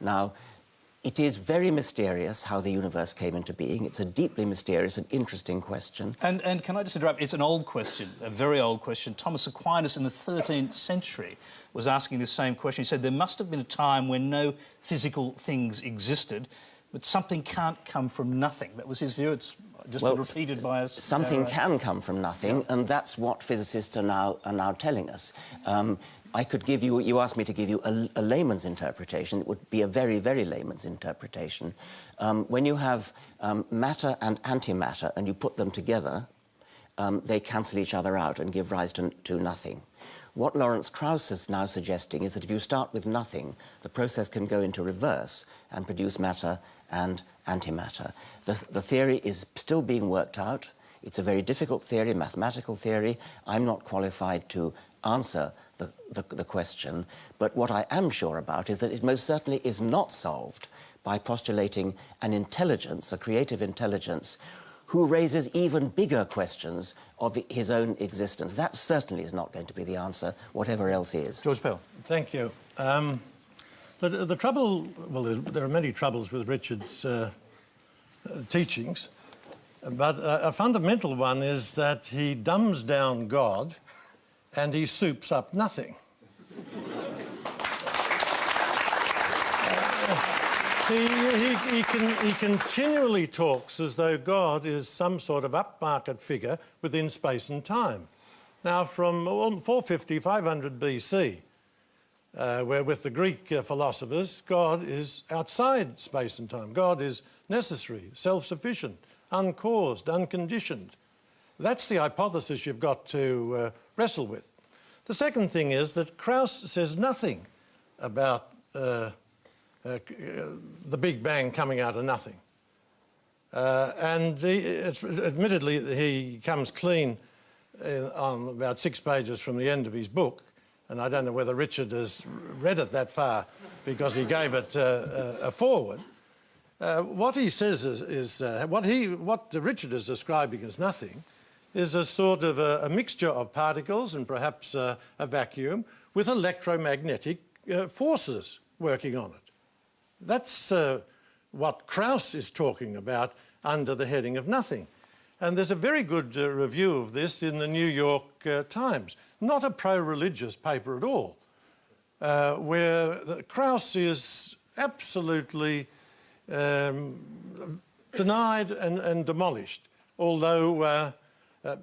Now, it is very mysterious how the universe came into being. It's a deeply mysterious and interesting question. And, and can I just interrupt? It's an old question, a very old question. Thomas Aquinas in the 13th century was asking this same question. He said there must have been a time when no physical things existed, but something can't come from nothing. That was his view. It's just well, by us. Something uh, can come from nothing, yeah. and that's what physicists are now, are now telling us. Um, I could give you, you asked me to give you a, a, layman's interpretation. It would be a very, very layman's interpretation. Um, when you have um, matter and antimatter and you put them together, um, they cancel each other out and give rise to, to nothing. What Lawrence Krauss is now suggesting is that if you start with nothing, the process can go into reverse and produce matter and antimatter. The, the theory is still being worked out. It's a very difficult theory, mathematical theory. I'm not qualified to answer the, the, the, question, but what I am sure about is that it most certainly is not solved by postulating an intelligence, a creative intelligence, who raises even bigger questions of his own existence. That certainly is not going to be the answer, whatever else is. George Pell. Thank you. Um, the, the, trouble, well, there are many troubles with Richard's uh, uh, teachings, but a fundamental one is that he dumbs down God and he soups up nothing. he, he, he, can, he continually talks as though God is some sort of upmarket figure within space and time. Now, from 450, 500 BC, uh, where with the Greek uh, philosophers, God is outside space and time. God is necessary, self-sufficient, uncaused, unconditioned. That's the hypothesis you've got to uh, wrestle with. The second thing is that Krauss says nothing about uh, uh, the Big Bang coming out of nothing. Uh, and he, admittedly, he comes clean uh, on about six pages from the end of his book, and I don't know whether Richard has read it that far because he gave it uh, a foreword. Uh, what he says is, is what, he, what Richard is describing as nothing is a sort of a, a mixture of particles and perhaps a vacuum with electromagnetic forces working on it. That's uh, what Krauss is talking about under the heading of nothing. And there's a very good uh, review of this in the New York uh, Times. Not a pro-religious paper at all, uh, where Krauss is absolutely um, denied and, and, demolished, although uh, uh,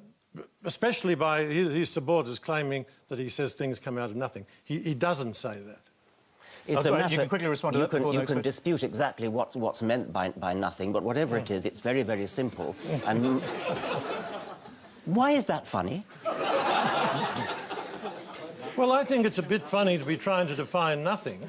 especially by his, his, supporters claiming that he says things come out of nothing. He, he doesn't say that. It's a matter, you can quickly respond to you that can, You can dispute exactly what, what's meant by, by nothing, but whatever it mm. is, it's very, very simple. and why is that funny? well, I think it's a bit funny to be trying to define nothing.